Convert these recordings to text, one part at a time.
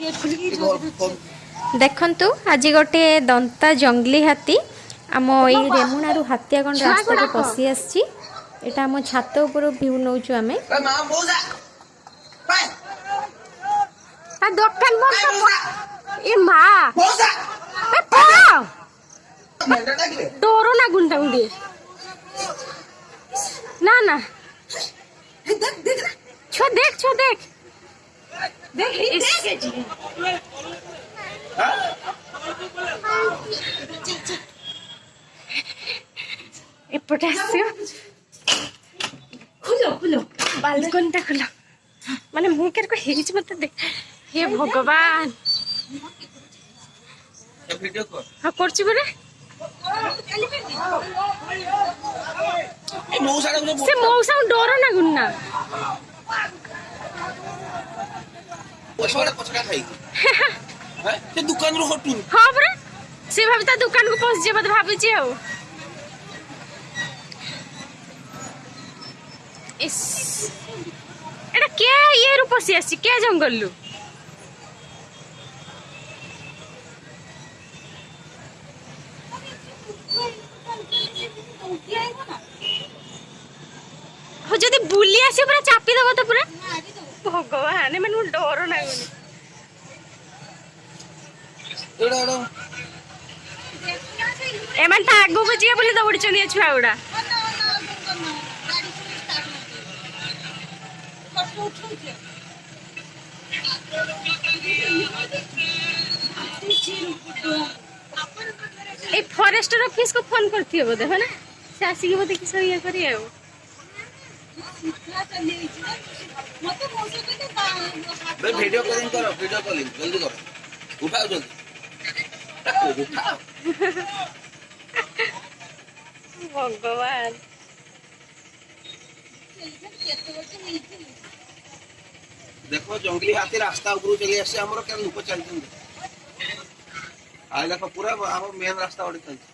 ଦେଖନ୍ତୁ ଆଜି ଗୋଟିଏ ଦନ୍ତା ଜଙ୍ଗଲି ହାତୀ ଆମ ଏଇ ରେମୁଣାରୁ ହାତୀଆଗଣ ରାସ୍ତାକୁ ପଶି ଆସିଛି ଏଇଟା ଆମ ଛାତ ଉପରୁ ଭ୍ୟୁ ନେଉଛୁ ଆମେ ଡର ଲାଗୁନି ତାଙ୍କୁ ଟିକେ ନା ନା ଛୁଆ ଦେଖ ଛୁଆ ଦେଖ এই পটাশিয়াম খুলো খুলো বালকনটা খুলো মানে ମୁଁ କେରକ ହେଇଛି ମତେ ଦେଖ ହେ ଭଗବାନ ହଁ କରୁଛି ପରା ସେ ମଉସାଙ୍କୁ ଡର ନାଗୁନି ନା ପରିବାର ପଛକା ଖାଇକି ସେ ଦୋକାନରୁ ହଟୁନି ହଁ ପରା ସେ ଭାବି ତା ଦୋକାନକୁ ପହଞ୍ଚିଯିବ ବୋଧେ ଭାବିଛି ଆଉ ଏଇଟା କେ ଇଏରୁ ପଶି ଆସିଛି କେ ଜଙ୍ଗଲରୁ যদি ବୁଲି ଆସିବ ପୁରା ଚାପି ଦେବ ତ ପୁରା ଭଗବାନ ମାନେ ଗୋଟେ ଡର ଲାଗୁନି ଏମାନେ ତ ଆଗକୁ ଯିବେ ବୋଲି ଦୌଡ଼ିଛନ୍ତି ଏ ଛୁଆ ଗୁଡ଼ା এই ফরেস্টের অফিসকে ফোন করতে হবে দেখো না সে আসিকি বোধ কিছু ইয়ে করি আর ভিডিও কলিং করো ভিডিও কলিং জলদি করো উঠাও জলদি ভগবান দেখো জঙ্গলি হাতি রাস্তা উপরু চলে আসছে আমার কেন লোক চালছেন আজ দেখো পুরা আমার মেন রাস্তা ওটি চালছে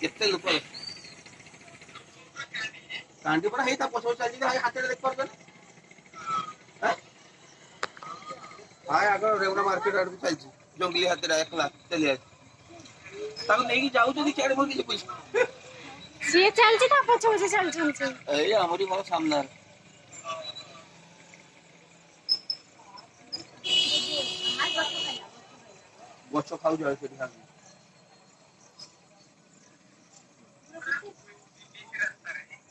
কেতে লোক କାଣ୍ଡି ପରା ହେଇ ତା ପଛ ପଛ ଚାଲିଛି ଭାଇ ହାତରେ ଦେଖିପାରୁଛନ୍ତି ଭାଇ ଆଗ ରେଗୁଣା ମାର୍କେଟ ଆଡ଼କୁ ଚାଲିଛି ଜଙ୍ଗଲି ହାତରେ ଏକଲା ଚାଲି ଆସି ତାକୁ ନେଇକି ଯାଉଛନ୍ତି ସିଆଡ଼େ ମୋର କିଛି ପଇସା ସିଏ ଚାଲିଛି ତା ପଛ ପଛ ଚାଲିଛନ୍ତି ଏଇ ଆମରି ମୋର ସାମ୍ନାରେ ଗଛ ଖାଉଛି ଆଉ ସେଠି ଖାଉଛି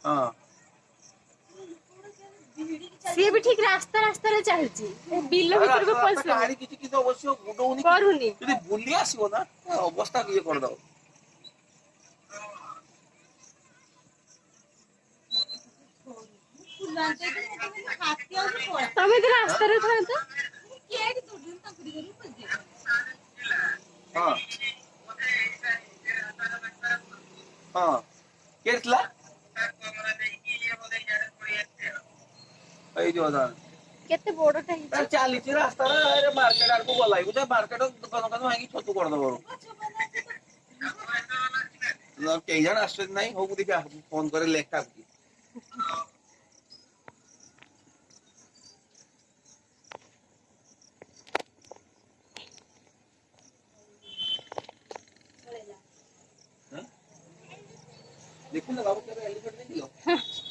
ହଁ ସିଏ ବି ଠିକ ରାସ୍ତା ରାସ୍ତାରେ ଚାଲିଛି ବିଲ ଭିତରକୁ ପଶିବନି କିଛି କିଛି ଅବଶ୍ୟ ବୁଡଉନି କରୁନି ଯଦି ବୁଲି ଆସିବ ନା ଅବସ୍ଥା ଇଏ କରିଦବ ତମେ ତ ରାସ୍ତାରେ ଥାନ୍ତ ହଁ ହଁ କିଏ ଥିଲା ଏଇ ଯୋଉ କେତେ ବଡଟା ହେଇଛି ଚାଲିଛି ରାସ୍ତାରେ ମାର୍କେଟ ଆଡକୁ ଗଲାଇବୁ ଯେ ମାର୍କେଟ ଦୋକାନ ଦୋକାନ ଭାଙ୍ଗି ଛତୁ କରିଦବ କେହି ଜଣ ଆସୁଛନ୍ତି ନାହିଁ ହଉ ଦେଖି ଫୋନ କରେ ଲେଖା देखो ना बाबू तेरे एलिफेंट नहीं दिलो